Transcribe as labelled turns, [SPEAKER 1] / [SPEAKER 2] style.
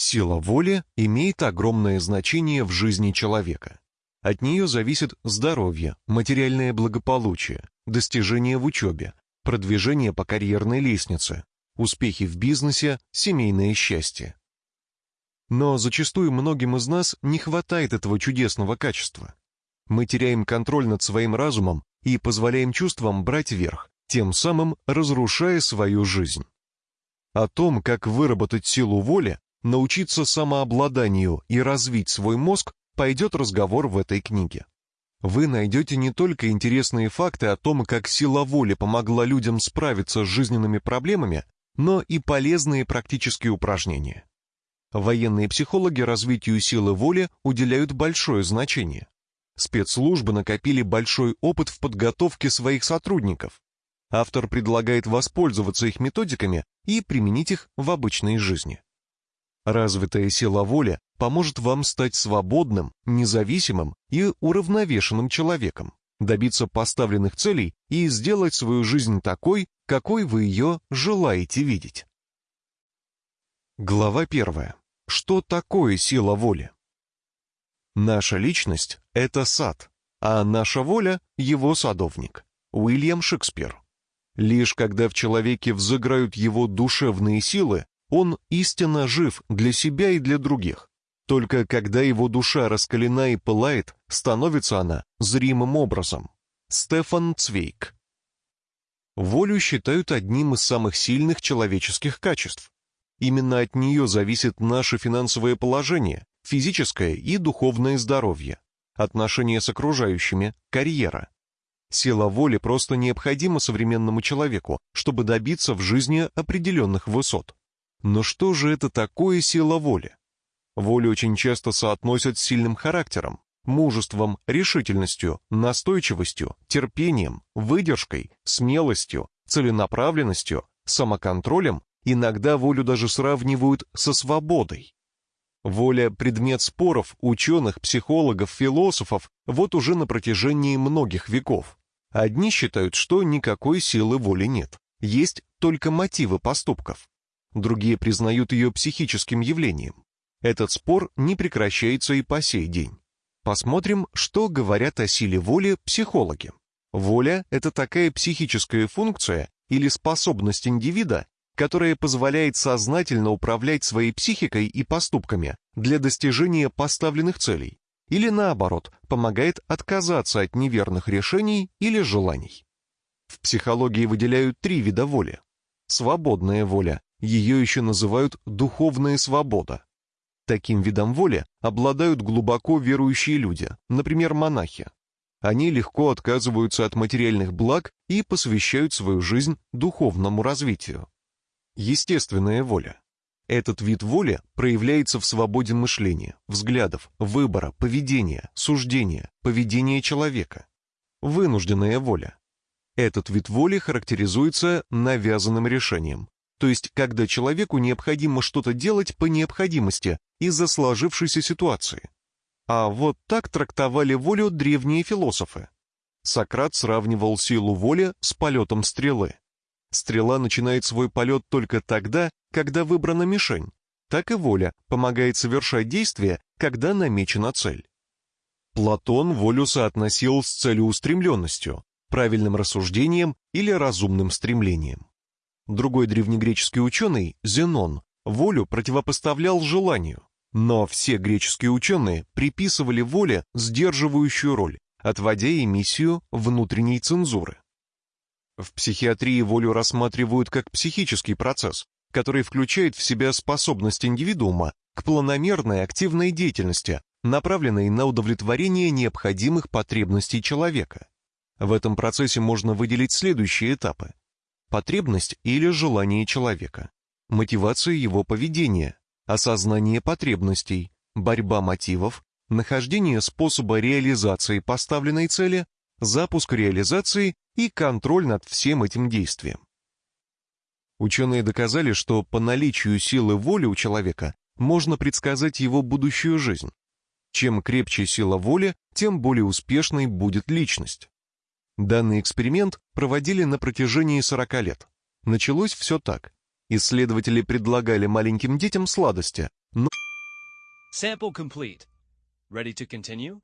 [SPEAKER 1] Сила воли имеет огромное значение в жизни человека. От нее зависит здоровье, материальное благополучие, достижения в учебе, продвижение по карьерной лестнице, успехи в бизнесе, семейное счастье. Но зачастую многим из нас не хватает этого чудесного качества. Мы теряем контроль над своим разумом и позволяем чувствам брать верх, тем самым разрушая свою жизнь. О том, как выработать силу воли, научиться самообладанию и развить свой мозг, пойдет разговор в этой книге. Вы найдете не только интересные факты о том, как сила воли помогла людям справиться с жизненными проблемами, но и полезные практические упражнения. Военные психологи развитию силы воли уделяют большое значение. Спецслужбы накопили большой опыт в подготовке своих сотрудников. Автор предлагает воспользоваться их методиками и применить их в обычной жизни. Развитая сила воли поможет вам стать свободным, независимым и уравновешенным человеком, добиться поставленных целей и сделать свою жизнь такой, какой вы ее желаете видеть. Глава первая. Что такое сила воли? Наша личность — это сад, а наша воля — его садовник. Уильям Шекспир. Лишь когда в человеке взыграют его душевные силы, он истинно жив для себя и для других. Только когда его душа раскалена и пылает, становится она зримым образом. Стефан Цвейк. Волю считают одним из самых сильных человеческих качеств. Именно от нее зависит наше финансовое положение, физическое и духовное здоровье, отношения с окружающими, карьера. Сила воли просто необходима современному человеку, чтобы добиться в жизни определенных высот. Но что же это такое сила воли? Волю очень часто соотносят с сильным характером, мужеством, решительностью, настойчивостью, терпением, выдержкой, смелостью, целенаправленностью, самоконтролем Иногда волю даже сравнивают со свободой. Воля – предмет споров ученых, психологов, философов вот уже на протяжении многих веков. Одни считают, что никакой силы воли нет, есть только мотивы поступков. Другие признают ее психическим явлением. Этот спор не прекращается и по сей день. Посмотрим, что говорят о силе воли психологи. Воля – это такая психическая функция или способность индивида которая позволяет сознательно управлять своей психикой и поступками для достижения поставленных целей, или наоборот, помогает отказаться от неверных решений или желаний. В психологии выделяют три вида воли. Свободная воля, ее еще называют духовная свобода. Таким видом воли обладают глубоко верующие люди, например, монахи. Они легко отказываются от материальных благ и посвящают свою жизнь духовному развитию. Естественная воля. Этот вид воли проявляется в свободе мышления, взглядов, выбора, поведения, суждения, поведения человека. Вынужденная воля. Этот вид воли характеризуется навязанным решением, то есть когда человеку необходимо что-то делать по необходимости из-за сложившейся ситуации. А вот так трактовали волю древние философы. Сократ сравнивал силу воли с полетом стрелы. Стрела начинает свой полет только тогда, когда выбрана мишень. Так и воля помогает совершать действия, когда намечена цель. Платон волю соотносил с целеустремленностью, правильным рассуждением или разумным стремлением. Другой древнегреческий ученый, Зенон, волю противопоставлял желанию. Но все греческие ученые приписывали воле сдерживающую роль, отводя ей внутренней цензуры. В психиатрии волю рассматривают как психический процесс, который включает в себя способность индивидуума к планомерной активной деятельности, направленной на удовлетворение необходимых потребностей человека. В этом процессе можно выделить следующие этапы. Потребность или желание человека, мотивация его поведения, осознание потребностей, борьба мотивов, нахождение способа реализации поставленной цели, запуск реализации и контроль над всем этим действием. Ученые доказали, что по наличию силы воли у человека можно предсказать его будущую жизнь. Чем крепче сила воли, тем более успешной будет личность. Данный эксперимент проводили на протяжении 40 лет. Началось все так. Исследователи предлагали маленьким детям сладости, Но-
[SPEAKER 2] Sample complete. Ready to continue?